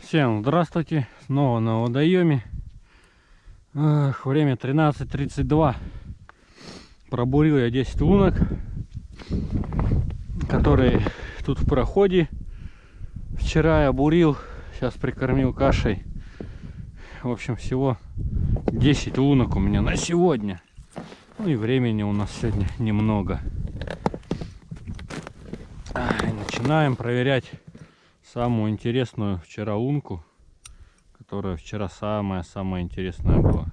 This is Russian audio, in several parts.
Всем здравствуйте, снова на водоеме. Эх, время 13.32. Пробурил я 10 лунок, которые тут в проходе. Вчера я бурил, сейчас прикормил кашей. В общем, всего 10 лунок у меня на сегодня. Ну и времени у нас сегодня немного. Начинаем проверять самую интересную вчера лунку, которая вчера самая-самая интересная была.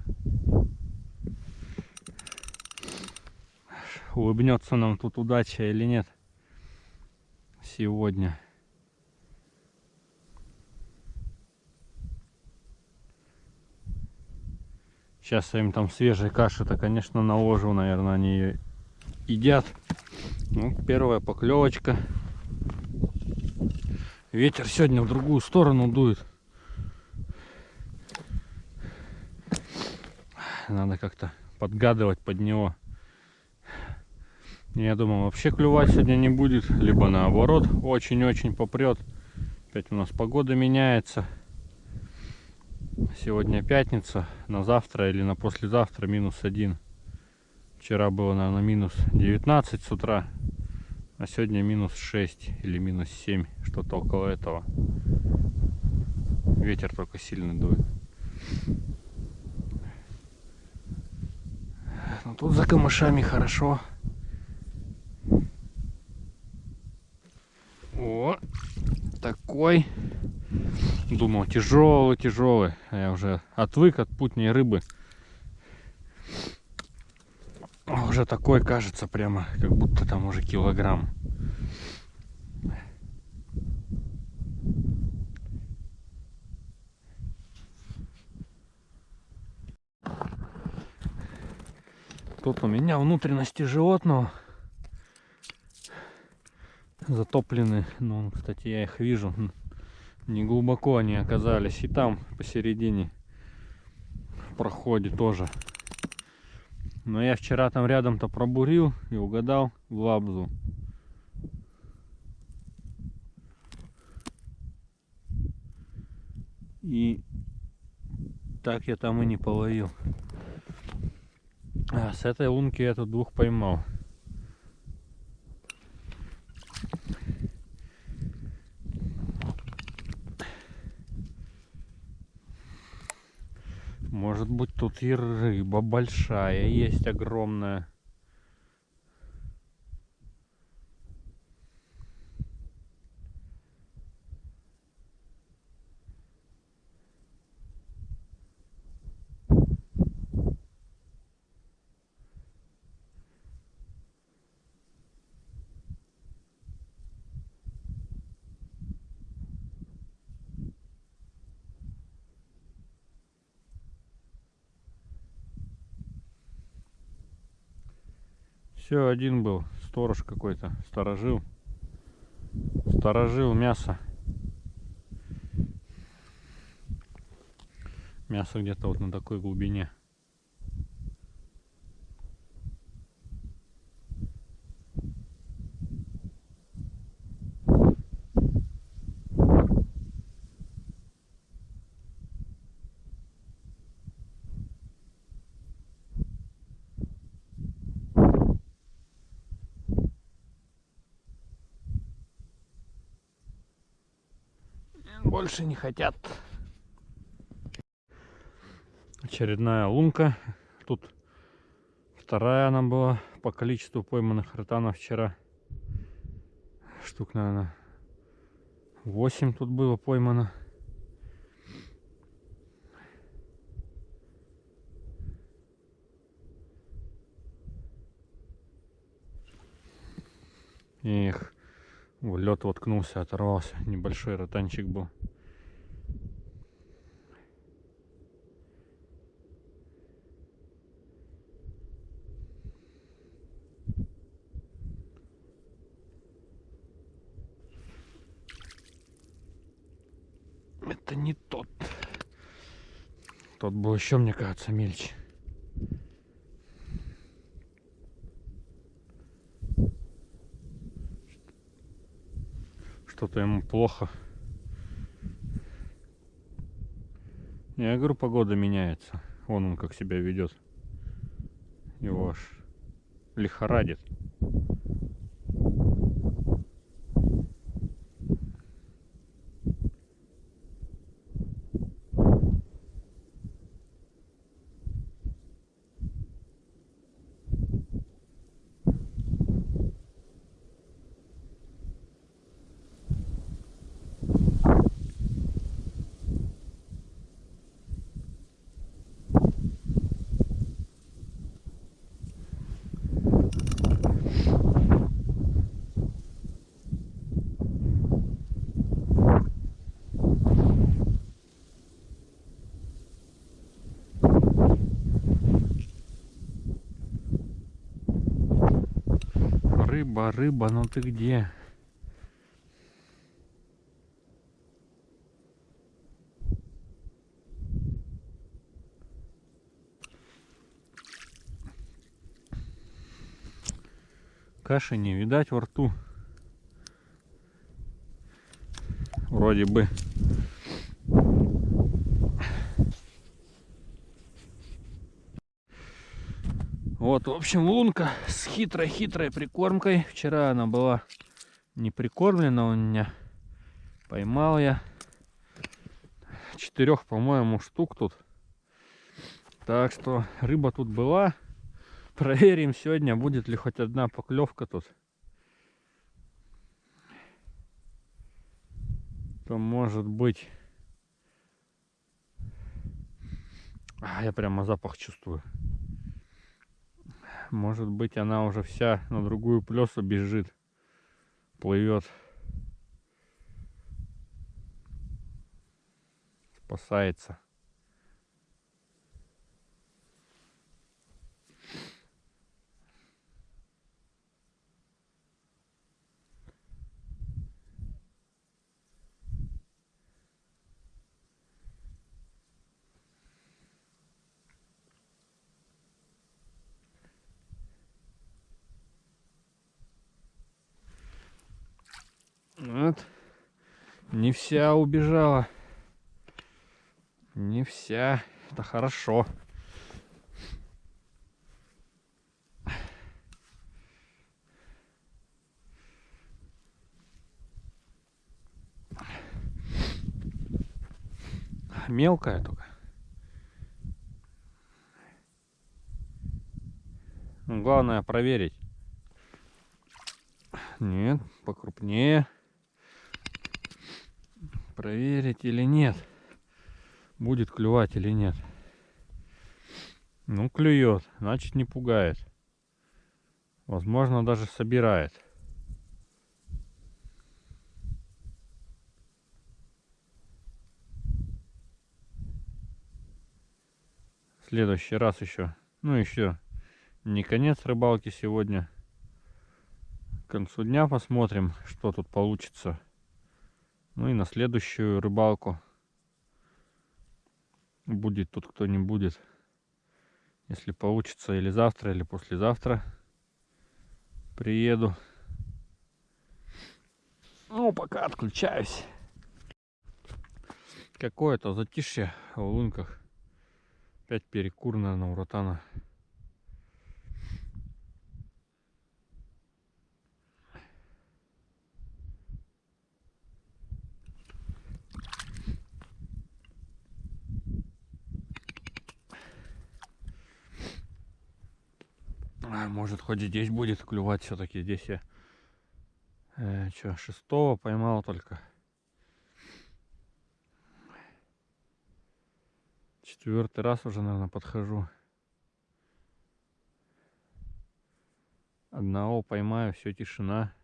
Улыбнется нам тут удача или нет сегодня. Сейчас я им там свежей каши-то, конечно, наложу, наверное, они ее едят. Ну, первая поклевочка. Ветер сегодня в другую сторону дует. Надо как-то подгадывать под него. Я думал, вообще клювать сегодня не будет. Либо наоборот, очень-очень попрет. Опять у нас погода меняется. Сегодня пятница. На завтра или на послезавтра минус один. Вчера было, наверное, минус 19 с утра. А сегодня минус 6 или минус 7, что-то около этого. Ветер только сильно дует. Но ну, тут за камышами хорошо. О, такой. Думал, тяжелый, тяжелый. А я уже отвык от путней рыбы. Уже такой кажется прямо, как будто там уже килограмм. Тут у меня внутренности животного затоплены. Ну, кстати, я их вижу. Не глубоко они оказались. И там посередине проходе тоже но я вчера там рядом-то пробурил и угадал в лабзу. И так я там и не половил. А с этой лунки я тут двух поймал. Может быть тут и рыба большая есть огромная. Все, один был. Сторож какой-то. Сторожил. Сторожил мясо. Мясо где-то вот на такой глубине. Больше не хотят. Очередная лунка. Тут вторая она была по количеству пойманных ротанов вчера. Штук, наверное, 8 тут было поймано. Эх, в лед воткнулся, оторвался. Небольшой ротанчик был. Это не тот. Тот был еще, мне кажется, мельче. Что-то ему плохо. Я говорю, погода меняется. Вон он как себя ведет. Его аж лихорадит. Рыба, рыба, ну ты где? Каши не видать во рту. Вроде бы. В общем, лунка с хитрой-хитрой прикормкой. Вчера она была не прикормлена у меня. Поймал я четырех, по-моему, штук тут. Так что рыба тут была. Проверим сегодня, будет ли хоть одна поклевка тут. То может быть... А, я прямо запах чувствую. Может быть она уже вся на другую плесу бежит, плывет. Спасается. Вот. Не вся убежала. Не вся. Это хорошо. Мелкая только. Главное проверить. Нет, покрупнее проверить или нет. Будет клювать или нет. Ну, клюет, значит не пугает. Возможно, даже собирает. Следующий раз еще. Ну, еще не конец рыбалки сегодня. К концу дня посмотрим, что тут получится. Ну и на следующую рыбалку будет тут кто не будет. Если получится или завтра, или послезавтра приеду. Ну, пока отключаюсь. Какое-то затишье в лунках. Опять перекур, наверное, у ротана. А, может хоть здесь будет клювать все-таки. Здесь я э, что, шестого поймал только. Четвертый раз уже, наверное, подхожу. Одного поймаю, все тишина.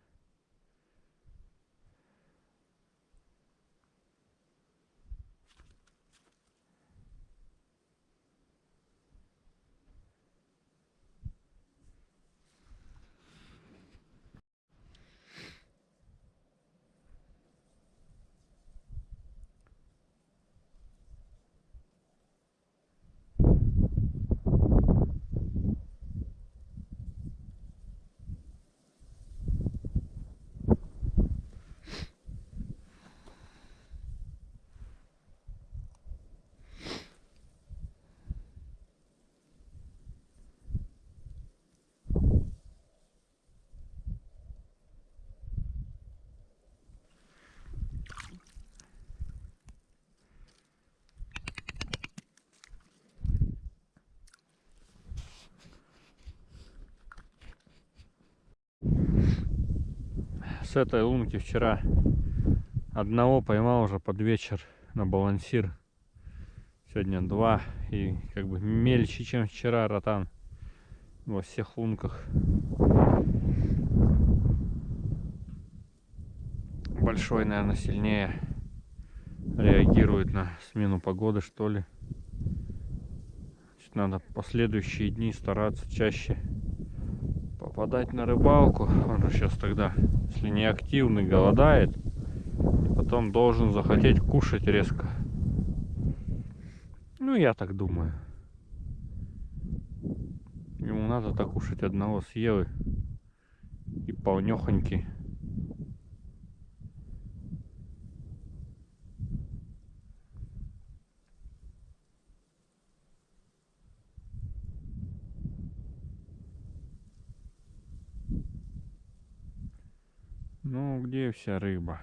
С этой лунки вчера одного поймал уже под вечер на балансир. Сегодня два. И как бы мельче, чем вчера ротан во всех лунках. Большой, наверное, сильнее реагирует на смену погоды, что ли. Значит, надо последующие дни стараться чаще попадать на рыбалку. Он сейчас тогда, если не активный, голодает. Потом должен захотеть кушать резко. Ну, я так думаю. Ему надо так кушать одного съел и полнехоньки. Ну, где вся рыба?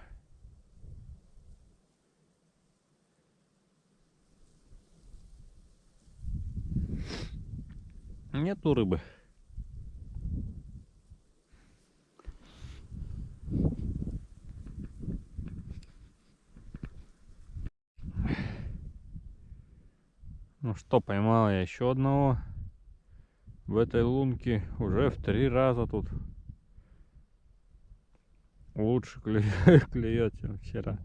Нету рыбы. Ну что, поймал я еще одного в этой лунке уже в три раза тут лучше клюет, чем вчера.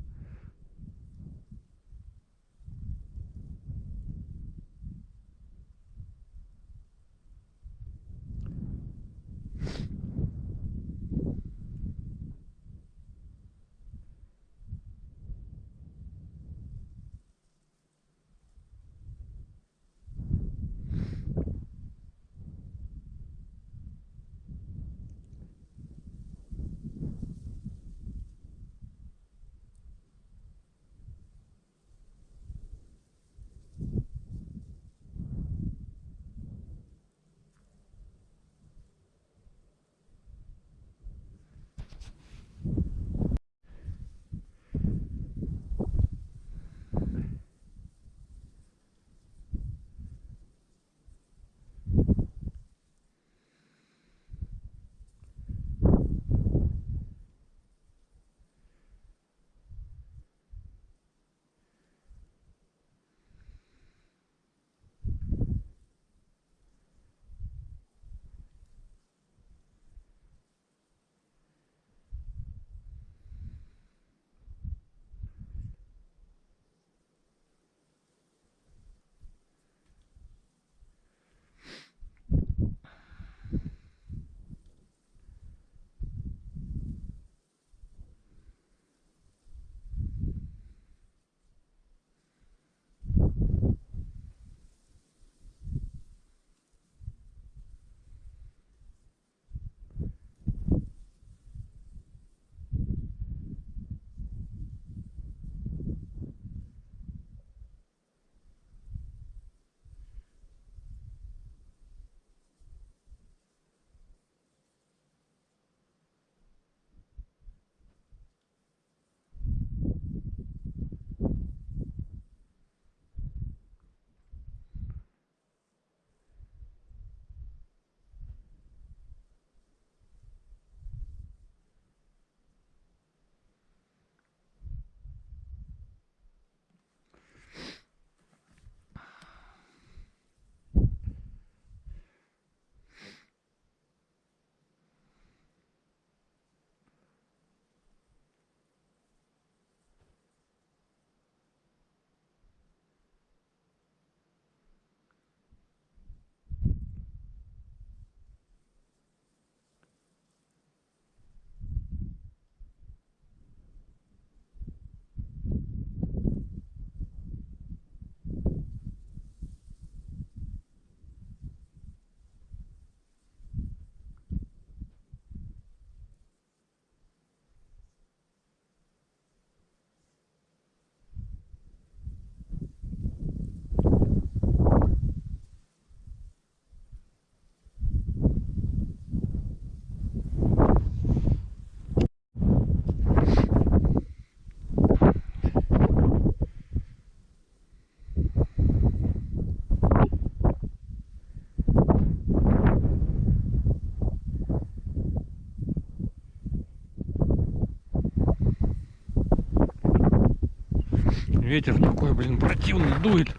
Ветер такой, блин, противный дует.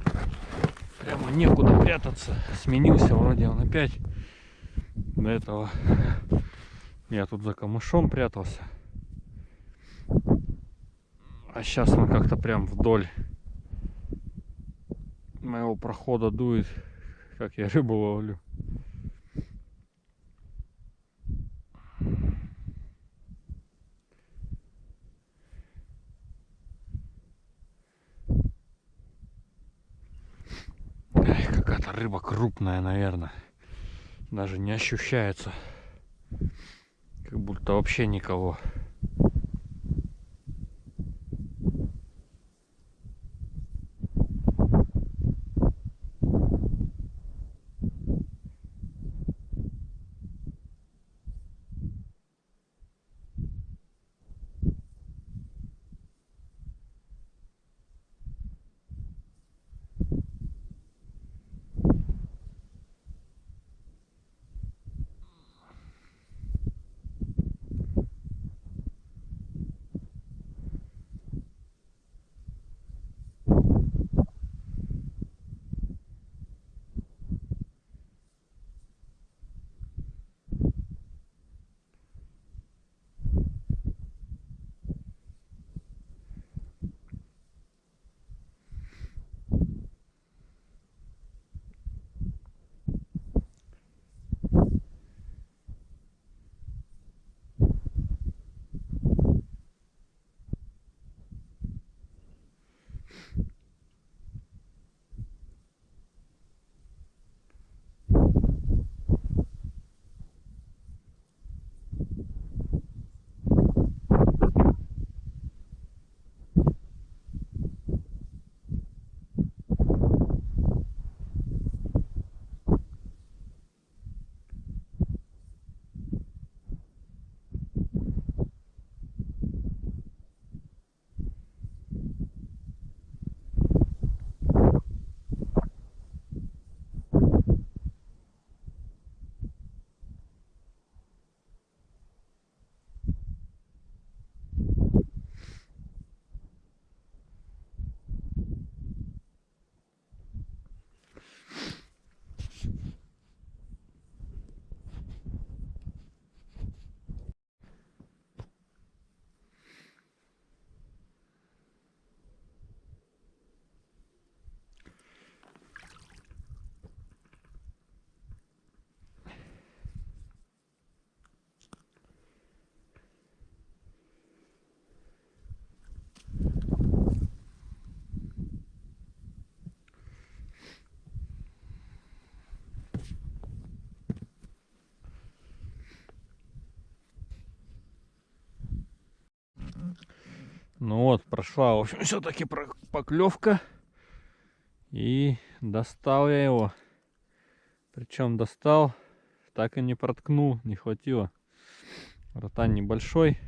Прямо некуда прятаться. Сменился вроде он опять. До этого я тут за камышом прятался. А сейчас он как-то прям вдоль моего прохода дует, как я рыбу ловлю. Какая-то рыба крупная, наверное. Даже не ощущается. Как будто вообще никого. Ну вот, прошла, в общем, все-таки поклевка. И достал я его. Причем достал, так и не проткнул, не хватило. Ротан небольшой.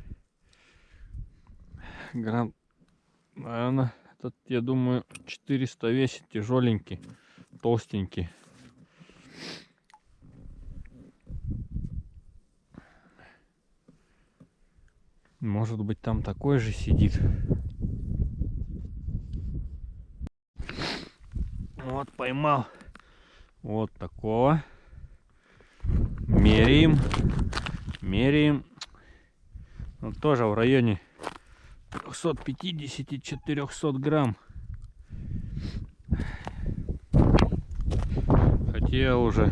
Грамм, наверное, этот, я думаю, 400 весит, тяжеленький, толстенький. Может быть там такой же сидит. Вот поймал вот такого. Меряем. Меряем. Он тоже в районе 350-400 грамм. Хотел уже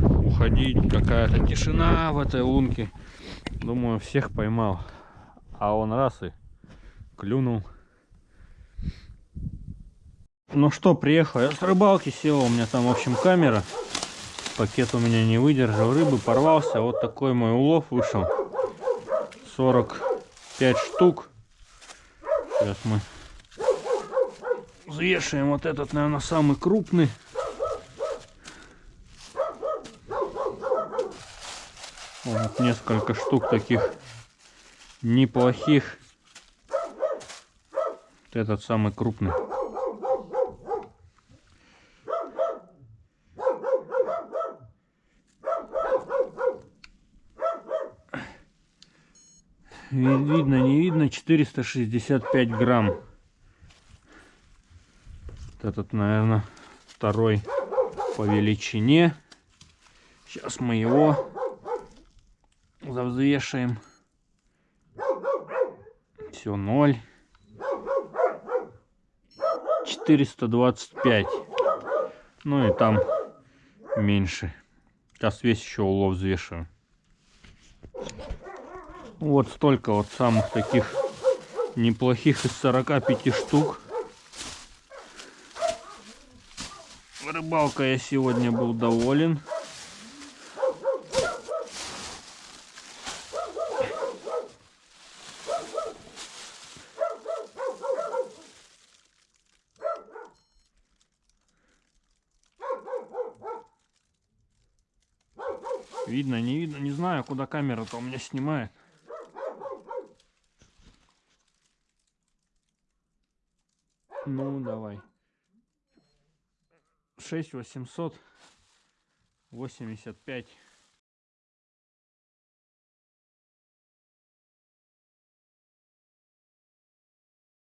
уходить. Какая-то тишина в этой лунке. Думаю, всех поймал а он раз и клюнул. Ну что, приехал я с рыбалки, сел, у меня там, в общем, камера. Пакет у меня не выдержал рыбы, порвался. Вот такой мой улов вышел. 45 штук. Сейчас мы взвешиваем вот этот, наверное, самый крупный. Вот несколько штук таких неплохих. Вот этот самый крупный. Видно, не видно, 465 грамм. Вот этот, наверное, второй по величине. Сейчас мы его завзвешаем. Все, ноль. 425. Ну и там меньше. Сейчас весь еще улов взвешиваю. Вот столько вот самых таких неплохих из 45 штук. Рыбалка я сегодня был доволен. Видно, не видно, не знаю, куда камера-то у меня снимает. Ну, давай. 6 885